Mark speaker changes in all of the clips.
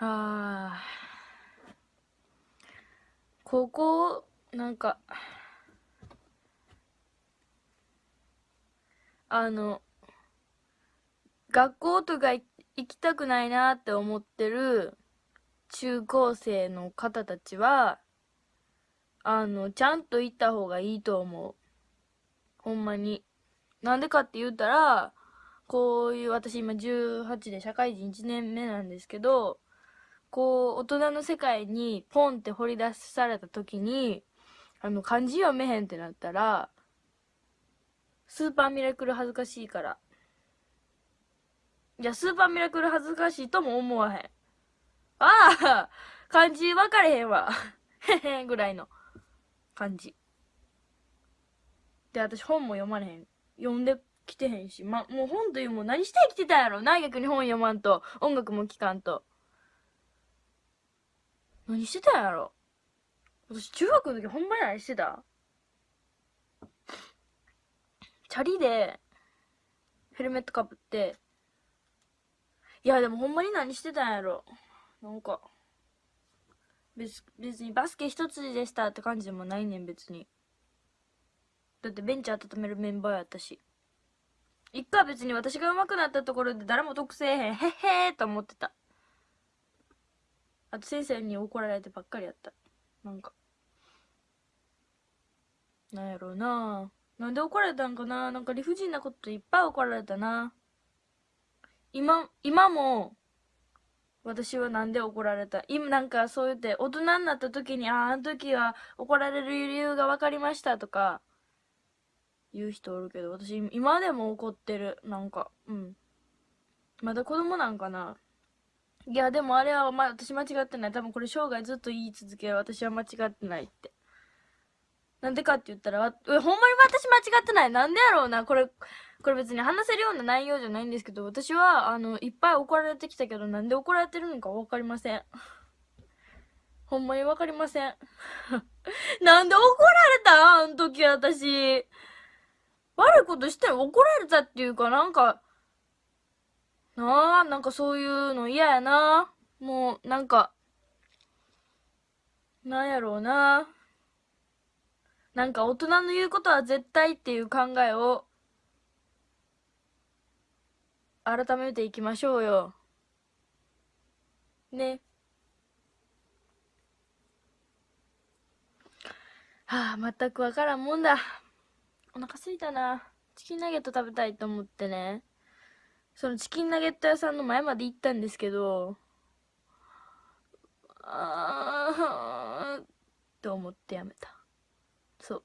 Speaker 1: あ高校なんかあの学校とか行きたくないなって思ってる中高生の方たちはあのちゃんと行った方がいいと思う。ほんまに。なんでかって言ったらこういう私今18で社会人1年目なんですけどこう大人の世界にポンって掘り出された時にあの漢字読めへんってなったらスーパーミラクル恥ずかしいから。いやスーパーミラクル恥ずかしいとも思わへん。ああ漢字分かれへんわ。へへんぐらいの感じで私本も読まれへん。読んできてへんしまもう本というも何して生きてたんやろ。な逆に本読まんと。音楽も聴かんと。何してたんやろ？私中学の時ほんまに何してた？チャリでヘルメットかぶって。いやでもほんまに何してたんやろ？なんか別別にバスケ一つでしたって感じでもないねん別に。だってベンチ温めるメンバーやったし。一回別に私が上手くなったところで誰も得せえへんへっへーと思ってた。あと先生に怒られてばっかりやった。なんか。なんやろうな。なんで怒られたんかな。なんか理不尽なこといっぱい怒られたな。今今も私はなんで怒られた。今なんかそう言って大人になった時にあああの時は怒られる理由が分かりましたとか言う人おるけど私今でも怒ってる。なんかうん。まだ子供なんかな。いやでもあれは、ま、私間違ってない多分これ生涯ずっと言い続け私は間違ってないってなんでかって言ったら、ほんまに私間違ってない？なんでやろうな？これ、これ別に話せるような内容じゃないんですけど、私は、あの、いっぱい怒られてきたけど、なんで怒られてるのかわかりません。ほんまにわかりません。なんで怒られた？あの時私。悪いことして怒られたっていうか、なんか、なあ、なんかそういうの嫌やな。もう、なんか、なんやろうな。なんか大人の言うことは絶対っていう考えを改めていきましょうよ。ね。はあ、全くわからんもんだ。お腹すいたな。チキンナゲット食べたいと思ってね。そのチキンナゲット屋さんの前まで行ったんですけど、あー、と思ってやめた。そう。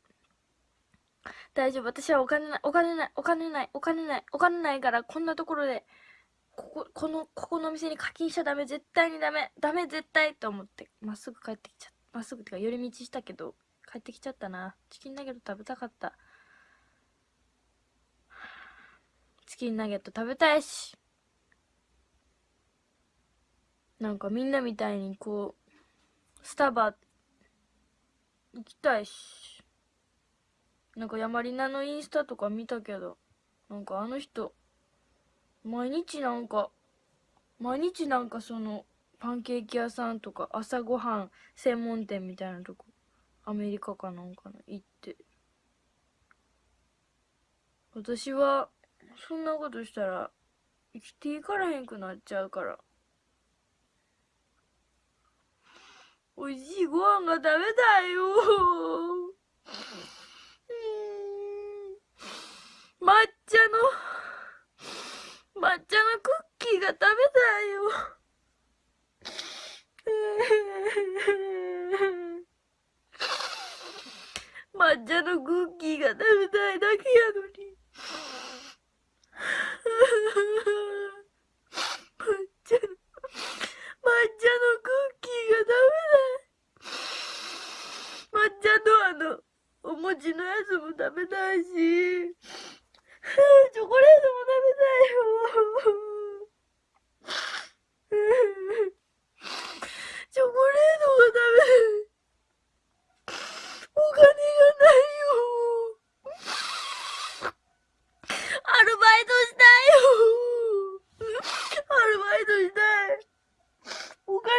Speaker 1: 大丈夫。私はお金ない、お金ない、お金ない、お金ない、お金ないから、こんなところで、ここ、この、ここのお店に課金しちゃダメ、絶対にダメ、ダメ、絶対と思って、まっすぐ帰ってきちゃった。まっすぐってか、寄り道したけど、帰ってきちゃったな。チキンナゲット食べたかった。チキンナゲット食べたいし。なんかみんなみたいにこう、スタバ行きたいし。なんかヤマリナのインスタとか見たけど、なんかあの人、毎日なんか、毎日なんかその、パンケーキ屋さんとか朝ごはん専門店みたいなとこ、アメリカかなんかの行って。私は、そんなことしたら、生きていかれへんくなっちゃうから。美味しいご飯が食べたいよ抹茶の、抹茶のクッキーが食べたいよ。抹茶のクッキーが食べたいだけやのに。抹茶の、抹茶のクッキーが抹茶の抹茶のクッキーがダメだ。抹茶とあのお餅のやつも食べたいし。チョコレートも食べたいよ。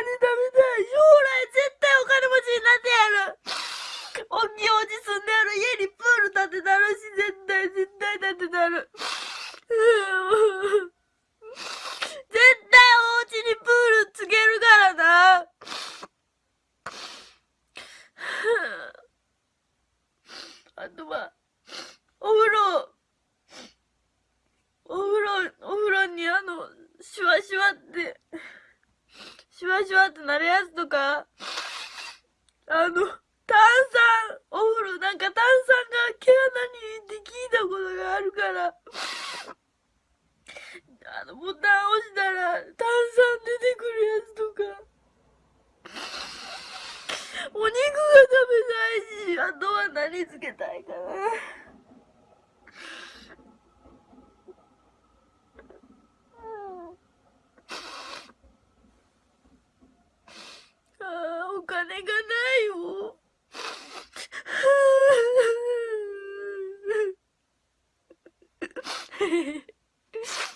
Speaker 1: 将来絶対お金持ちになってやる。おっきいおじ住んである家にプール建てたるし絶対絶対建てたる。絶対お家にプールつけるからな。あとはお風呂。お風呂お風呂にあのシュワシュワワシュワってなるやつとか、あの、炭酸、お風呂、なんか炭酸が毛穴にって聞いたことがあるから、あの、ボタン押したら炭酸出てくるやつとか、お肉が食べたいし、あとは何つけたいかな。ああ、お金がないよ。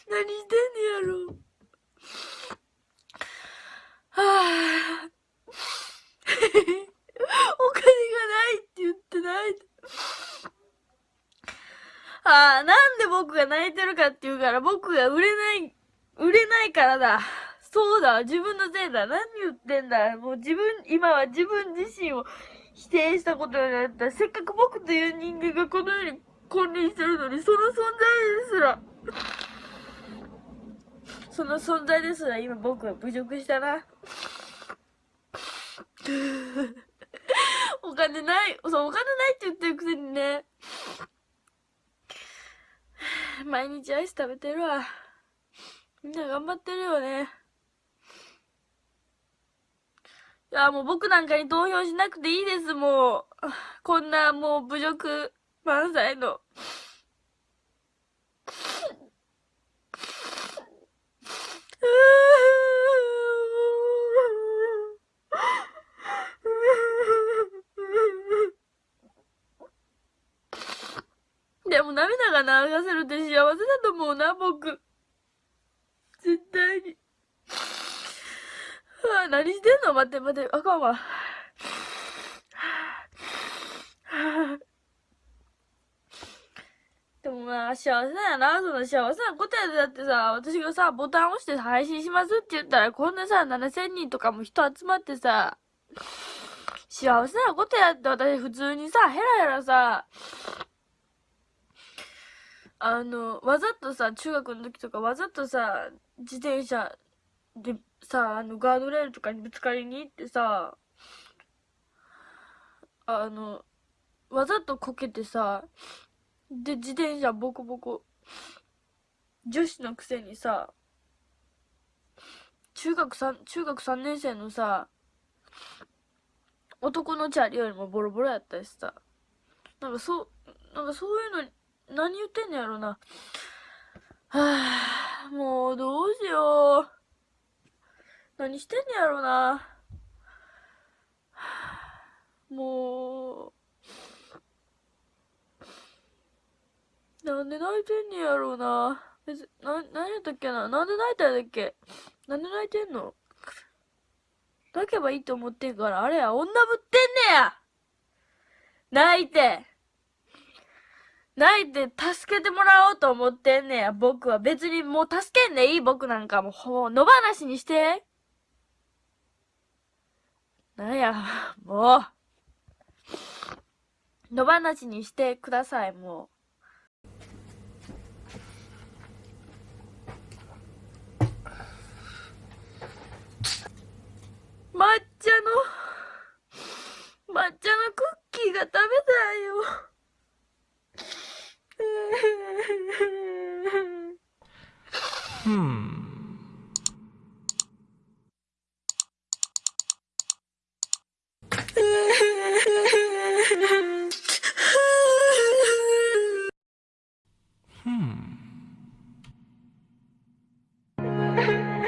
Speaker 1: 何してんねやろ。はあ。お金がないって言ってない。ああ、なんで僕が泣いてるかっていうから、僕が売れない、売れないからだ。そうだ、自分のせいだ。何言ってんだ。もう自分、今は自分自身を否定したことになった。せっかく僕という人間がこの世に君臨してるのに、その存在ですら、その存在ですら今僕は侮辱したな。お金ない、そう、お金ないって言ってるくせにね。毎日アイス食べてるわ。みんな頑張ってるよね。いや、もう僕なんかに投票しなくていいです、もう。こんなもう侮辱満載の。でも涙が流せるって幸せだと思うな、僕。絶対に。はあ、何してんの？待って待って、あかんわ。でもまあ、幸せやな、その幸せなことやで。だってさ、私がさ、ボタン押して配信しますって言ったら、こんなさ、7000人とかも人集まってさ、幸せなことやって、私普通にさ、ヘラヘラさ、あの、わざとさ、中学の時とかわざとさ、自転車でさ、あの、ガードレールとかにぶつかりに行ってさ、あの、わざとこけてさ、で、自転車ボコボコ。女子のくせにさ、中学三、中学3年生のさ、男のチャリよりもボロボロやったしさ、なんかそう、なんかそういうの、何言ってんのやろな。はぁ、もうどうしよう。何してんのやろな。もう、なんで泣いてんねやろうな。別、な、何やったっけななんで泣いたんだっけなんで泣いてんの泣けばいいと思ってんから、あれや、女ぶってんねや泣いて泣いて助けてもらおうと思ってんねや、僕は。別にもう助けんでいい僕なんかもう、ほう、野放しにして。なんや、もう。野放しにしてください、もう。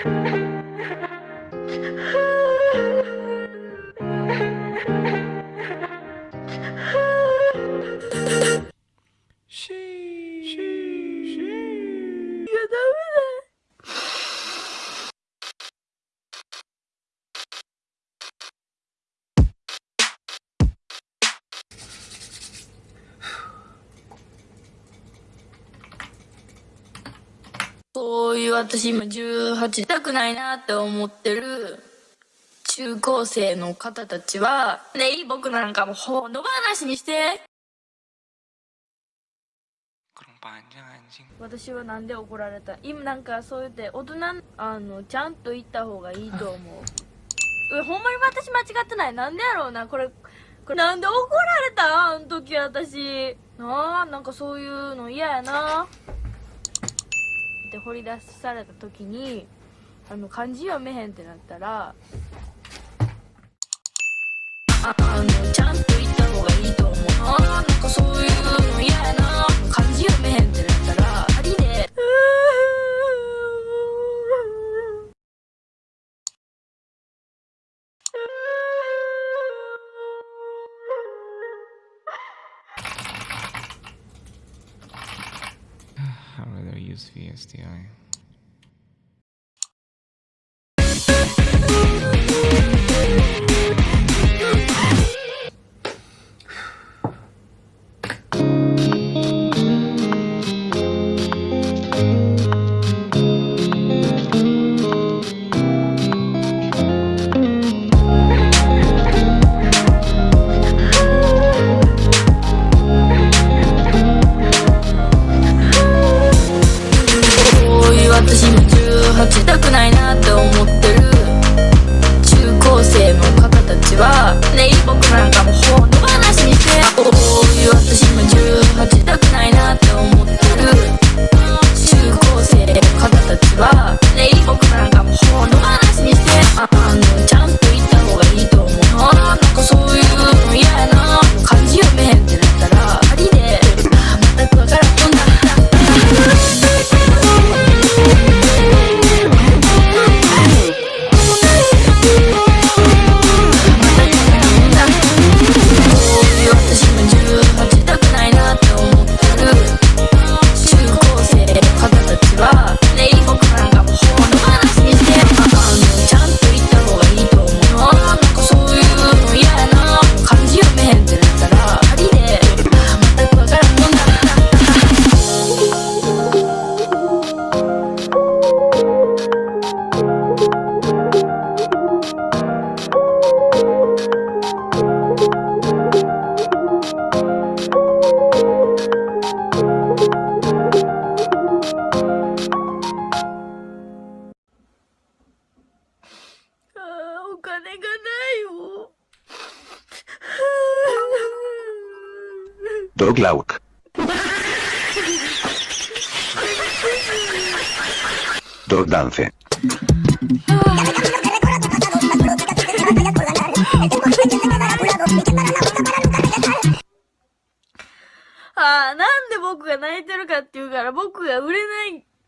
Speaker 1: Huh? そういう私今18たくないなって思ってる中高生の方たちは、ねえ、僕なんかもほのばなしにして。私はなんで怒られた？今なんかそう言って大人あのちゃんと言った方がいいと思う、ほんまに私間違ってない？なんでやろうな？これこれなんで怒られた？あの時私。なあなんかそういうの嫌やな。って掘り出された時にあの漢字読めへんってなったらあのちゃんと言った方がいいと思う。あかそういうの嫌な。漢字読めへんってなったら STI. ba Naiibog ko
Speaker 2: Doglauk. Dog dance.
Speaker 1: ああ、なんで僕が泣いてるかっていうから僕が売れない